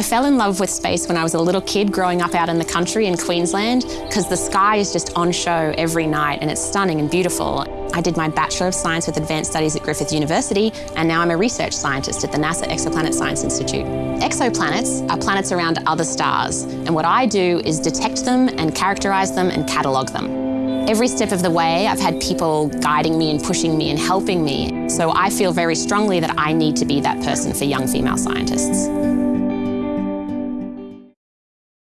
I fell in love with space when I was a little kid growing up out in the country in Queensland because the sky is just on show every night and it's stunning and beautiful. I did my Bachelor of Science with Advanced Studies at Griffith University and now I'm a research scientist at the NASA Exoplanet Science Institute. Exoplanets are planets around other stars and what I do is detect them and characterise them and catalogue them. Every step of the way, I've had people guiding me and pushing me and helping me. So I feel very strongly that I need to be that person for young female scientists.